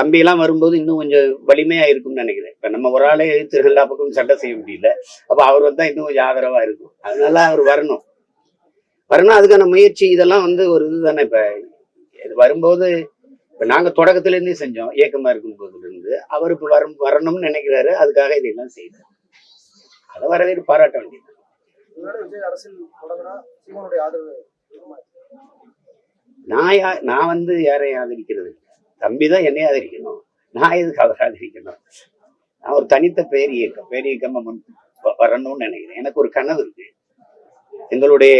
தம்பியெல்லாம் வரும்போது இன்னும் கொஞ்சம் வலிமையா இருக்கும்னு நினைக்கிறேன். இப்ப நம்ம ஒரு ஆளே எழுத்து எல்லா பக்கமும் சண்டை செய்ய முடியல. அப்ப அவர் வந்தா இன்னும் கொஞ்சம் ஆதரவா இருக்கும். அதனால அவர் வரணும். வரணும். அதுக்கான முயற்சி இதெல்லாம் வந்து ஒரு இதுதானே. இப்ப இது வரும்போது இப்ப நாங்க தொடக்கத்துல இருந்தே செஞ்சோம். இயக்கமா இருக்கும் போதுல இருந்து அவர் இப்ப வரும் வரணும்னு நினைக்கிறாரு. அதுக்காக இதெல்லாம் செய்தார் அதை வரவேற்று பாராட்ட வேண்டியது? நான் நான் வந்து யாரையும் ஆதரிக்கிறது இல்லை. தம்பி தான் என்னையே ஆதரிக்கணும். நான் எதுக்கு அவர் ஆதரிக்கணும்? நான் ஒரு தனித்த பேர் இயக்கம் பேர் இயக்கமாக முன் வரணும்னு நினைக்கிறேன். எனக்கு ஒரு கனவு இருக்கு. எங்களுடைய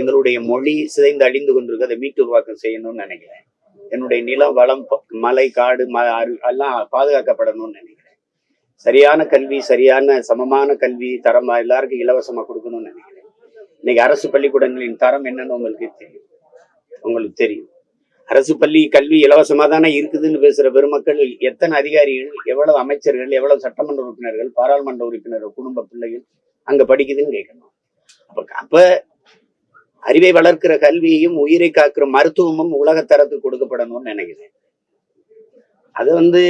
எங்களுடைய மொழி சிதைந்து அழிந்து கொண்டிருக்கு அதை மீட்டு உருவாக்கம் செய்யணும்னு நினைக்கிறேன். என்னுடைய நிலம் வளம் மலை காடு ம எல்லாம் பாதுகாக்கப்படணும்னு நினைக்கிறேன். சரியான கல்வி சரியான சமமான கல்வி தரம் எல்லாருக்கும் இலவசமாக கொடுக்கணும்னு நினைக்கிறேன். இன்னைக்கு அரசு பள்ளிக்கூடங்களின் தரம் என்னன்னு உங்களுக்கு தெரியும். உங்களுக்கு தெரியும். அரசு பள்ளி கல்வி இலவசமா தானே இருக்குதுன்னு பேசுற பெருமக்கள் எத்தனை அதிகாரிகள் எவ்வளவு அமைச்சர்கள் எவ்வளவு சட்டமன்ற உறுப்பினர்கள் பாராளுமன்ற உறுப்பினர்கள் குடும்ப பிள்ளைகள் அங்க படிக்குதுன்னு கேட்கணும். அப்ப அப்ப அறிவை வளர்க்கிற கல்வியையும் உயிரை காக்கிற மருத்துவமும் உலகத்தரத்துக்கு கொடுக்கப்படணும்னு நினைக்கிறேன். அது வந்து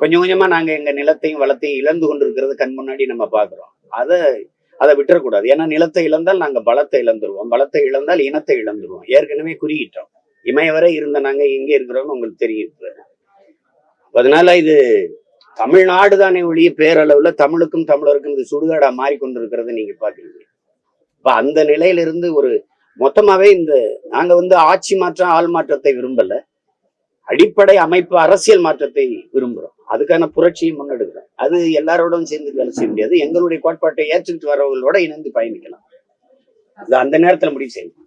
கொஞ்சம் கொஞ்சமா நாங்க எங்க நிலத்தையும் வளத்தையும் இழந்து கொண்டிருக்கிறது கண் முன்னாடி நம்ம பாக்குறோம் அதை அதை விட்டுறக்கூடாது. ஏன்னா நிலத்தை இழந்தால் நாங்க பலத்தை இழந்துருவோம். பலத்தை இழந்தால் இனத்தை இழந்துருவோம். ஏற்கனவே குறியிட்டோம். இமயவரை இருந்த நாங்க எங்கே இருக்கிறோம்னு உங்களுக்கு தெரியும். அதனால இது தமிழ்நாடு தானே ஒழிய பேரளவுல தமிழுக்கும் தமிழருக்கும் இது சுடுகாடா மாறிக்கொண்டிருக்கிறத நீங்க பாக்குறீங்க இப்ப அந்த நிலையிலிருந்து ஒரு மொத்தமாவே இந்த நாங்க வந்து ஆட்சி மாற்றம் ஆள் மாற்றத்தை விரும்பல. அடிப்படை அமைப்பு அரசியல் மாற்றத்தை விரும்புறோம். அதுக்கான புரட்சியை முன்னெடுக்கிறோம். அது எல்லாரோடும் சேர்ந்து வேலை செய்ய முடியாது. எங்களுடைய கோட்பாட்டை ஏற்றுக்கிட்டு வரவங்களோட இணைந்து பயணிக்கலாம். அது அந்த நேரத்துல முடிவு செய்யணும்.